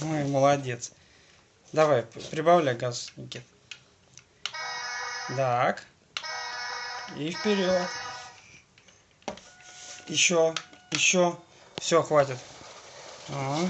Ну Ой, молодец. Давай, прибавляй газ, Никит. Так. И вперед. Еще, еще. Все, хватит. Ага.